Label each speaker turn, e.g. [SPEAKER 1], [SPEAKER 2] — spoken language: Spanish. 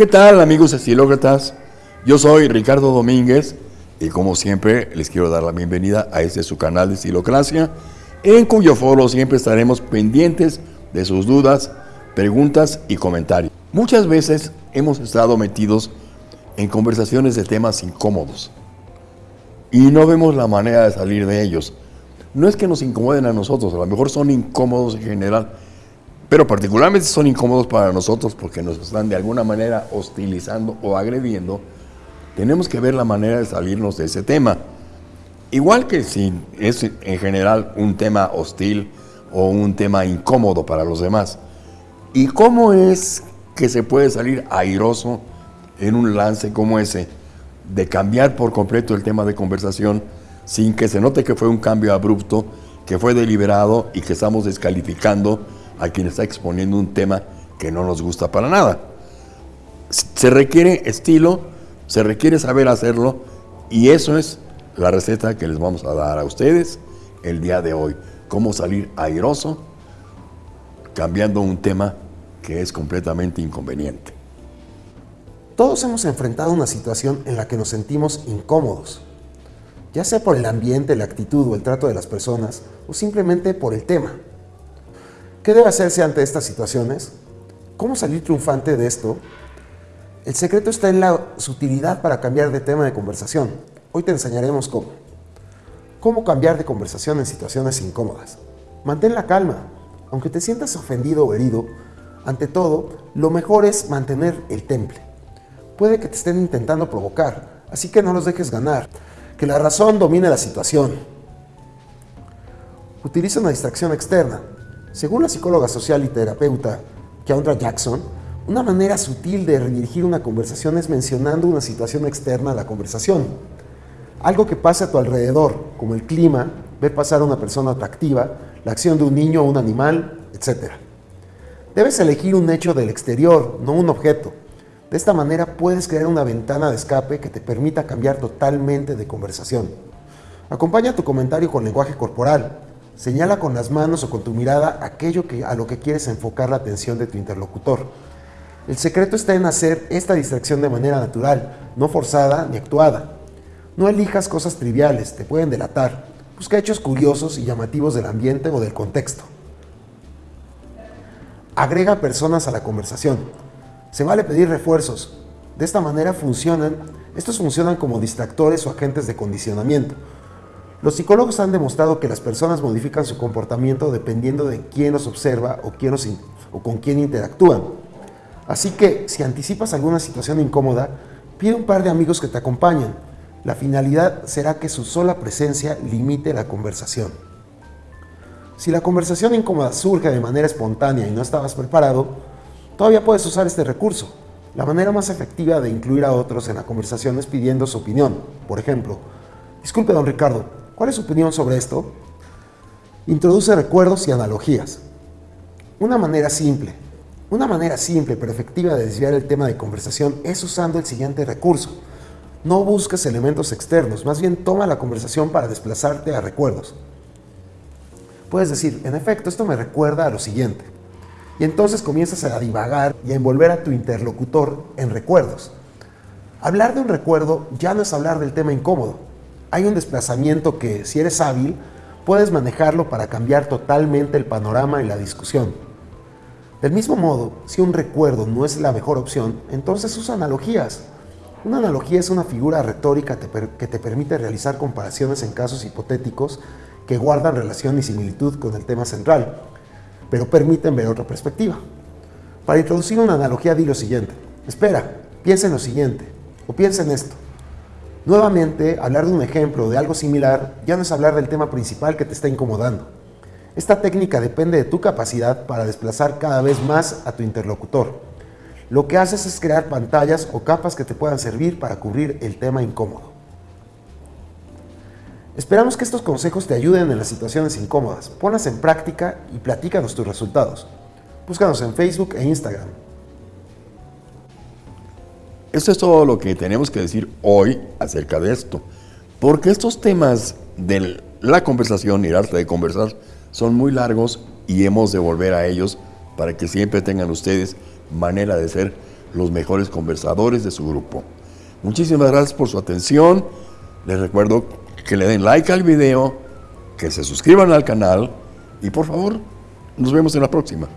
[SPEAKER 1] ¿Qué tal amigos estilócratas? Yo soy Ricardo Domínguez y como siempre les quiero dar la bienvenida a este su canal de Estilocracia, en cuyo foro siempre estaremos pendientes de sus dudas, preguntas y comentarios. Muchas veces hemos estado metidos en conversaciones de temas incómodos y no vemos la manera de salir de ellos. No es que nos incomoden a nosotros, a lo mejor son incómodos en general, pero particularmente son incómodos para nosotros porque nos están de alguna manera hostilizando o agrediendo. Tenemos que ver la manera de salirnos de ese tema. Igual que si es en general un tema hostil o un tema incómodo para los demás. ¿Y cómo es que se puede salir airoso en un lance como ese? De cambiar por completo el tema de conversación sin que se note que fue un cambio abrupto, que fue deliberado y que estamos descalificando a quien está exponiendo un tema que no nos gusta para nada. Se requiere estilo, se requiere saber hacerlo y eso es la receta que les vamos a dar a ustedes el día de hoy. Cómo salir airoso cambiando un tema que es completamente inconveniente.
[SPEAKER 2] Todos hemos enfrentado una situación en la que nos sentimos incómodos, ya sea por el ambiente, la actitud o el trato de las personas, o simplemente por el tema. ¿Qué debe hacerse ante estas situaciones? ¿Cómo salir triunfante de esto? El secreto está en la sutilidad para cambiar de tema de conversación. Hoy te enseñaremos cómo. Cómo cambiar de conversación en situaciones incómodas. Mantén la calma. Aunque te sientas ofendido o herido, ante todo, lo mejor es mantener el temple. Puede que te estén intentando provocar, así que no los dejes ganar. Que la razón domine la situación. Utiliza una distracción externa. Según la psicóloga social y terapeuta Keandra Jackson, una manera sutil de redirigir una conversación es mencionando una situación externa a la conversación. Algo que pase a tu alrededor, como el clima, ver pasar a una persona atractiva, la acción de un niño o un animal, etc. Debes elegir un hecho del exterior, no un objeto. De esta manera puedes crear una ventana de escape que te permita cambiar totalmente de conversación. Acompaña tu comentario con lenguaje corporal. Señala con las manos o con tu mirada aquello que, a lo que quieres enfocar la atención de tu interlocutor. El secreto está en hacer esta distracción de manera natural, no forzada ni actuada. No elijas cosas triviales, te pueden delatar. Busca hechos curiosos y llamativos del ambiente o del contexto. Agrega personas a la conversación. Se vale pedir refuerzos. De esta manera funcionan, estos funcionan como distractores o agentes de condicionamiento. Los psicólogos han demostrado que las personas modifican su comportamiento dependiendo de quién los observa o, quién o con quién interactúan. Así que, si anticipas alguna situación incómoda, pide un par de amigos que te acompañen la finalidad será que su sola presencia limite la conversación. Si la conversación incómoda surge de manera espontánea y no estabas preparado, todavía puedes usar este recurso. La manera más efectiva de incluir a otros en la conversación es pidiendo su opinión. Por ejemplo, disculpe don Ricardo, ¿cuál es su opinión sobre esto? Introduce recuerdos y analogías. Una manera simple, una manera simple pero efectiva de desviar el tema de conversación es usando el siguiente recurso. No busques elementos externos, más bien toma la conversación para desplazarte a recuerdos. Puedes decir, en efecto, esto me recuerda a lo siguiente. Y entonces comienzas a divagar y a envolver a tu interlocutor en recuerdos. Hablar de un recuerdo ya no es hablar del tema incómodo. Hay un desplazamiento que, si eres hábil, puedes manejarlo para cambiar totalmente el panorama y la discusión. Del mismo modo, si un recuerdo no es la mejor opción, entonces usa analogías. Una analogía es una figura retórica que te permite realizar comparaciones en casos hipotéticos que guardan relación y similitud con el tema central, pero permiten ver otra perspectiva. Para introducir una analogía di lo siguiente. Espera, piensa en lo siguiente, o piensa en esto. Nuevamente, hablar de un ejemplo de algo similar ya no es hablar del tema principal que te está incomodando. Esta técnica depende de tu capacidad para desplazar cada vez más a tu interlocutor lo que haces es crear pantallas o capas que te puedan servir para cubrir el tema incómodo. Esperamos que estos consejos te ayuden en las situaciones incómodas. Ponlas en práctica y platícanos tus resultados. Búscanos en Facebook e Instagram.
[SPEAKER 1] Esto es todo lo que tenemos que decir hoy acerca de esto. Porque estos temas de la conversación y el arte de conversar son muy largos y hemos de volver a ellos para que siempre tengan ustedes manera de ser los mejores conversadores de su grupo. Muchísimas gracias por su atención. Les recuerdo que le den like al video, que se suscriban al canal y por favor, nos vemos en la próxima.